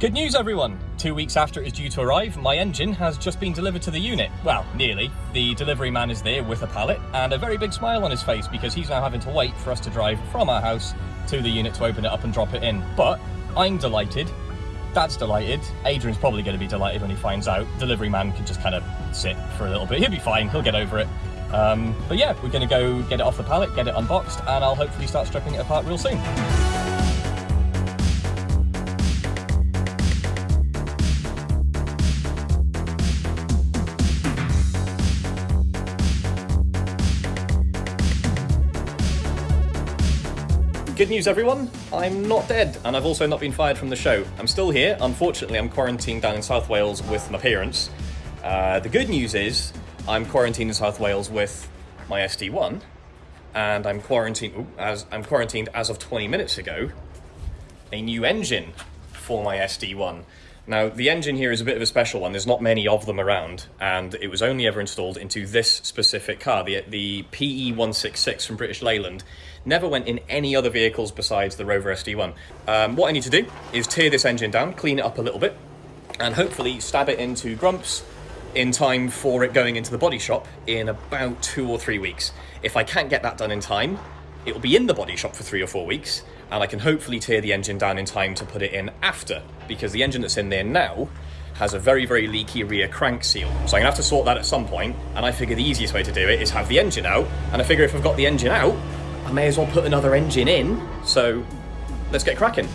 Good news everyone! Two weeks after it is due to arrive, my engine has just been delivered to the unit. Well, nearly. The delivery man is there with a pallet and a very big smile on his face because he's now having to wait for us to drive from our house to the unit to open it up and drop it in. But I'm delighted, Dad's delighted, Adrian's probably going to be delighted when he finds out. Delivery man can just kind of sit for a little bit. He'll be fine, he'll get over it. Um, but yeah, we're going to go get it off the pallet, get it unboxed, and I'll hopefully start stripping it apart real soon. Good news everyone, I'm not dead and I've also not been fired from the show. I'm still here, unfortunately I'm quarantined down in South Wales with my parents. Uh, the good news is I'm quarantined in South Wales with my SD1 and I'm quarantined ooh, as I'm quarantined as of 20 minutes ago a new engine for my SD1. Now, the engine here is a bit of a special one. There's not many of them around, and it was only ever installed into this specific car, the, the PE166 from British Leyland. Never went in any other vehicles besides the Rover SD1. Um, what I need to do is tear this engine down, clean it up a little bit, and hopefully stab it into grumps in time for it going into the body shop in about two or three weeks. If I can't get that done in time, it will be in the body shop for three or four weeks, and I can hopefully tear the engine down in time to put it in after, because the engine that's in there now has a very, very leaky rear crank seal. So I'm gonna have to sort that at some point, and I figure the easiest way to do it is have the engine out, and I figure if I've got the engine out, I may as well put another engine in, so let's get cracking.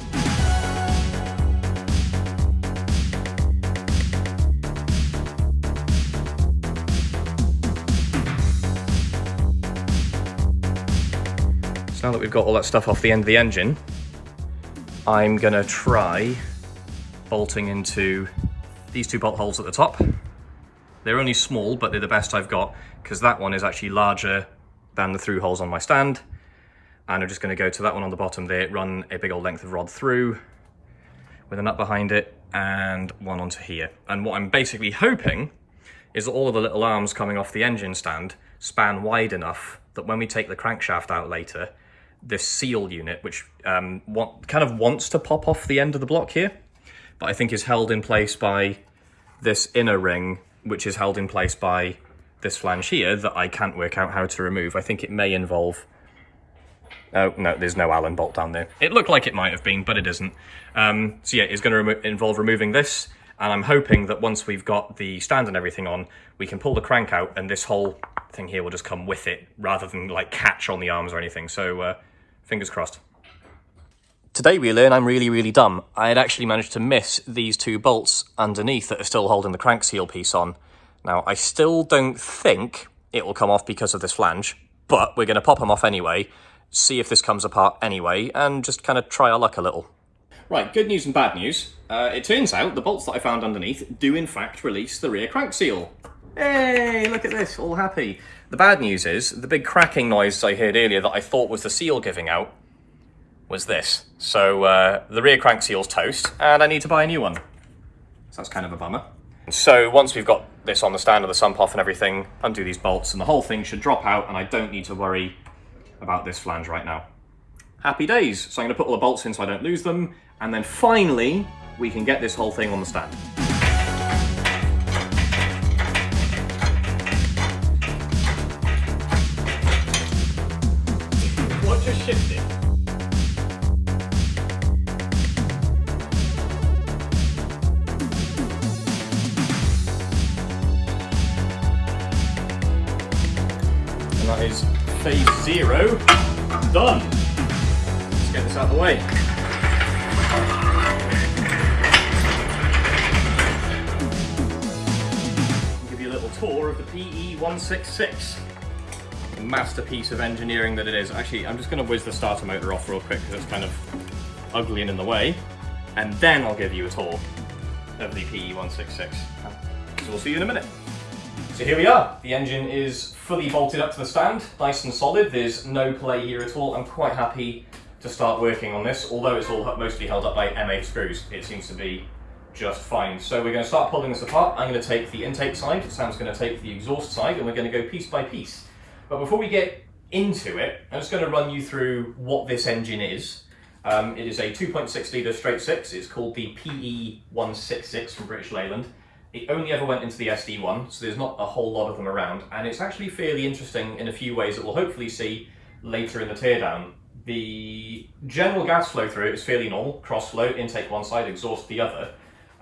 Now that we've got all that stuff off the end of the engine, I'm gonna try bolting into these two bolt holes at the top. They're only small, but they're the best I've got because that one is actually larger than the through holes on my stand. And I'm just gonna go to that one on the bottom there, run a big old length of rod through with a nut behind it and one onto here. And what I'm basically hoping is that all of the little arms coming off the engine stand span wide enough that when we take the crankshaft out later, this seal unit, which um, want, kind of wants to pop off the end of the block here, but I think is held in place by this inner ring, which is held in place by this flange here that I can't work out how to remove. I think it may involve... Oh, no, there's no Allen bolt down there. It looked like it might have been, but it isn't. Um, so yeah, it's going to remo involve removing this, and I'm hoping that once we've got the stand and everything on, we can pull the crank out and this whole thing here will just come with it, rather than like catch on the arms or anything. So uh, fingers crossed. Today we learn I'm really, really dumb. I had actually managed to miss these two bolts underneath that are still holding the crank seal piece on. Now, I still don't think it will come off because of this flange, but we're going to pop them off anyway, see if this comes apart anyway, and just kind of try our luck a little. Right, good news and bad news. Uh, it turns out the bolts that I found underneath do in fact release the rear crank seal. Hey, look at this, all happy. The bad news is, the big cracking noise I heard earlier that I thought was the seal giving out was this. So uh, the rear crank seal's toast, and I need to buy a new one. So that's kind of a bummer. So once we've got this on the stand of the sump off and everything, undo these bolts and the whole thing should drop out and I don't need to worry about this flange right now. Happy days. So I'm gonna put all the bolts in so I don't lose them, and then finally, we can get this whole thing on the stand. And that is phase zero done. Let's get this out of the way. I'll give you a little tour of the PE166. Masterpiece of engineering that it is. Actually, I'm just going to whiz the starter motor off real quick because it's kind of ugly and in the way. And then I'll give you a tour of the PE166. So we'll see you in a minute. So here we are. The engine is fully bolted up to the stand, nice and solid. There's no play here at all. I'm quite happy to start working on this, although it's all mostly held up by M8 screws. It seems to be just fine. So we're going to start pulling this apart. I'm going to take the intake side, Sam's going to take the exhaust side, and we're going to go piece by piece. But before we get into it, I'm just going to run you through what this engine is, Um, it is a 2.6 litre straight six. It's called the PE166 from British Leyland. It only ever went into the SD1, so there's not a whole lot of them around, and it's actually fairly interesting in a few ways that we'll hopefully see later in the teardown. The general gas flow through it is fairly normal, cross flow, intake one side, exhaust the other.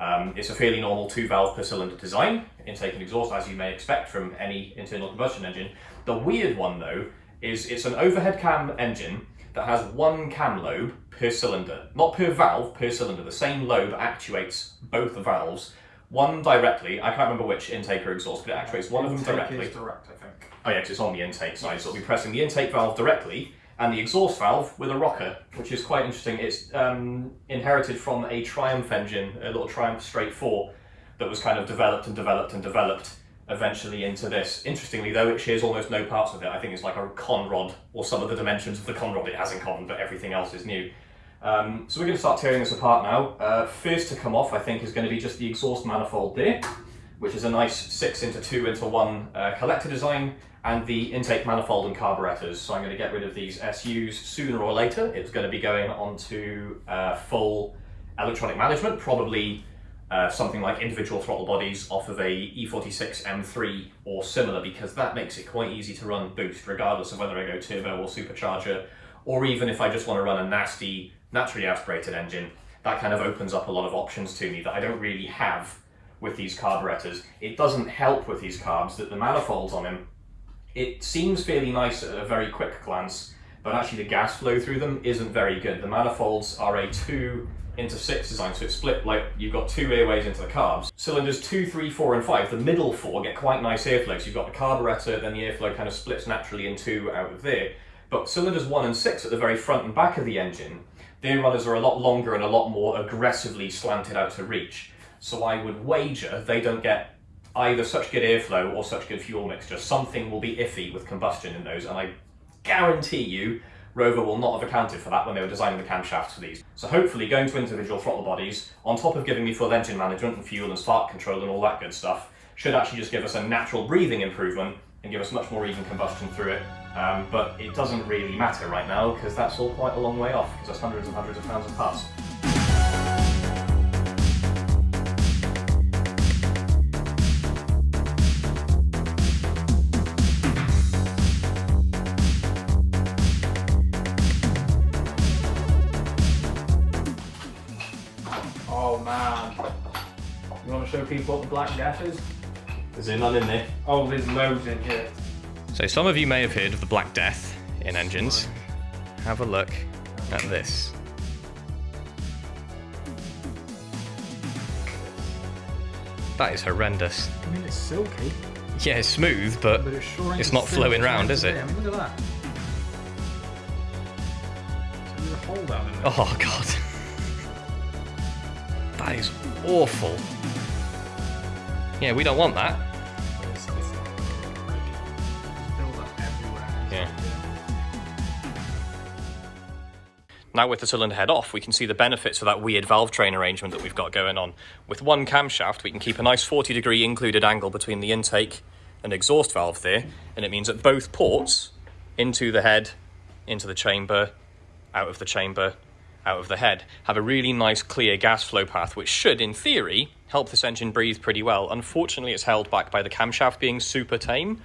Um, it's a fairly normal two valve per cylinder design, intake and exhaust as you may expect from any internal combustion engine. The weird one though is it's an overhead cam engine that has one cam lobe per cylinder, not per valve, per cylinder. The same lobe actuates both the valves one directly, I can't remember which intake or exhaust, but it actuates one of them Intake directly. is direct, I think. Oh yeah, it's on the intake side, so it'll be pressing the intake valve directly and the exhaust valve with a rocker, which is quite interesting. It's um, inherited from a Triumph engine, a little Triumph Straight 4, that was kind of developed and developed and developed eventually into this. Interestingly though, it shares almost no parts with it. I think it's like a conrod, or some of the dimensions of the conrod it has in common, but everything else is new. Um, so we're going to start tearing this apart now. Uh, first to come off, I think, is going to be just the exhaust manifold there, which is a nice 6 into 2 into 1 uh, collector design, and the intake manifold and carburetors. So I'm going to get rid of these SUs sooner or later. It's going to be going onto uh, full electronic management, probably uh, something like individual throttle bodies off of a E46 M3 or similar, because that makes it quite easy to run boost, regardless of whether I go turbo or supercharger, or even if I just want to run a nasty naturally aspirated engine, that kind of opens up a lot of options to me that I don't really have with these carburetors. It doesn't help with these carbs that the manifolds on them, it seems fairly nice at a very quick glance, but actually the gas flow through them isn't very good. The manifolds are a two into six design, so it's split like you've got two airways into the carbs. Cylinders two, three, four, and five, the middle four get quite nice airflow. So you've got the carburetor, then the airflow kind of splits naturally in two out of there. But cylinders one and six at the very front and back of the engine, their runners are a lot longer and a lot more aggressively slanted out to reach. So I would wager they don't get either such good airflow or such good fuel mixture. Something will be iffy with combustion in those, and I guarantee you Rover will not have accounted for that when they were designing the camshafts for these. So hopefully going to individual throttle bodies, on top of giving me full engine management and fuel and spark control and all that good stuff, should actually just give us a natural breathing improvement and give us much more even combustion through it. Um, but it doesn't really matter right now because that's all quite a long way off because that's hundreds and hundreds of pounds of parts. Oh man. You want to show people what the Black Death is? Is there none in there? Oh, there's loads in here. So some of you may have heard of the Black Death in engines. Have a look at this. That is horrendous. I mean, it's silky, Yeah, it's smooth, but but it's sure It's not flowing as round, is it? be. I mean, look at that. So there's a hole down in there. oh god. That is awful. Yeah, we don't want that. Yeah. Now with the cylinder head off, we can see the benefits of that weird valve train arrangement that we've got going on. With one camshaft, we can keep a nice 40 degree included angle between the intake and exhaust valve there, and it means that both ports, into the head, into the chamber, out of the chamber, out of the head, have a really nice clear gas flow path, which should, in theory, help this engine breathe pretty well. Unfortunately, it's held back by the camshaft being super tame,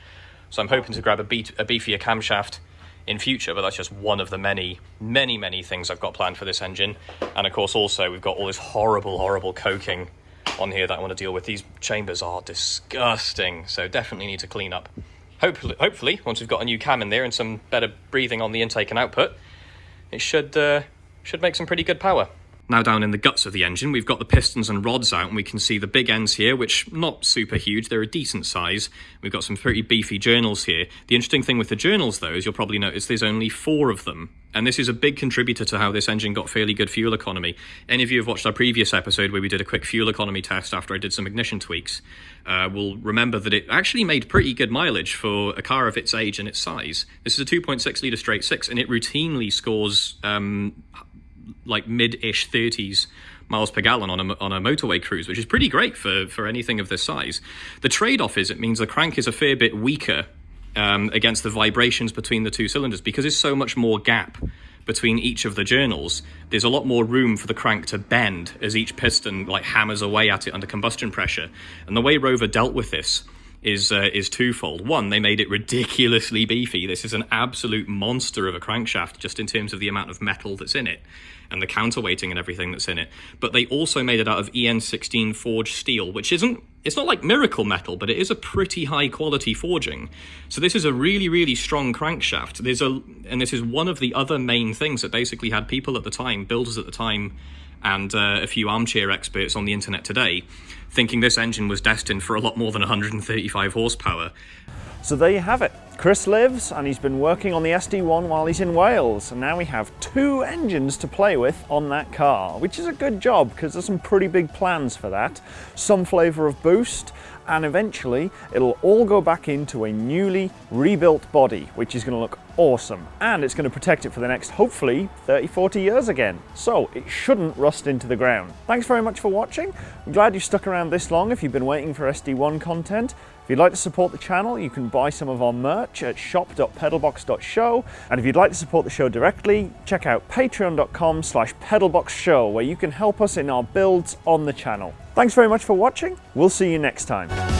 so I'm hoping to grab a, beat, a beefier camshaft in future, but that's just one of the many, many, many things I've got planned for this engine. And of course, also, we've got all this horrible, horrible coking on here that I want to deal with. These chambers are disgusting, so definitely need to clean up. Hopefully, hopefully once we've got a new cam in there and some better breathing on the intake and output, it should uh, should make some pretty good power. Now down in the guts of the engine, we've got the pistons and rods out, and we can see the big ends here, which not super huge, they're a decent size. We've got some pretty beefy journals here. The interesting thing with the journals, though, is you'll probably notice there's only four of them. And this is a big contributor to how this engine got fairly good fuel economy. Any of you have watched our previous episode where we did a quick fuel economy test after I did some ignition tweaks, uh, will remember that it actually made pretty good mileage for a car of its age and its size. This is a 2.6 litre straight six, and it routinely scores um, like mid-ish 30s miles per gallon on a, on a motorway cruise, which is pretty great for, for anything of this size. The trade-off is it means the crank is a fair bit weaker um, against the vibrations between the two cylinders because there's so much more gap between each of the journals, there's a lot more room for the crank to bend as each piston like hammers away at it under combustion pressure. And the way Rover dealt with this is uh, is twofold. One, they made it ridiculously beefy. This is an absolute monster of a crankshaft, just in terms of the amount of metal that's in it and the counterweighting and everything that's in it. But they also made it out of EN16 forged steel, which isn't it's not like miracle metal, but it is a pretty high quality forging. So this is a really, really strong crankshaft. There's a and this is one of the other main things that basically had people at the time, builders at the time, and uh, a few armchair experts on the internet today thinking this engine was destined for a lot more than 135 horsepower. So there you have it. Chris lives and he's been working on the SD1 while he's in Wales and now we have two engines to play with on that car, which is a good job because there's some pretty big plans for that. Some flavour of boost and eventually it'll all go back into a newly rebuilt body which is going to look awesome and it's going to protect it for the next hopefully 30 40 years again so it shouldn't rust into the ground thanks very much for watching i'm glad you stuck around this long if you've been waiting for sd1 content if you'd like to support the channel, you can buy some of our merch at shop.pedalbox.show. And if you'd like to support the show directly, check out patreon.com slash pedalboxshow, where you can help us in our builds on the channel. Thanks very much for watching. We'll see you next time.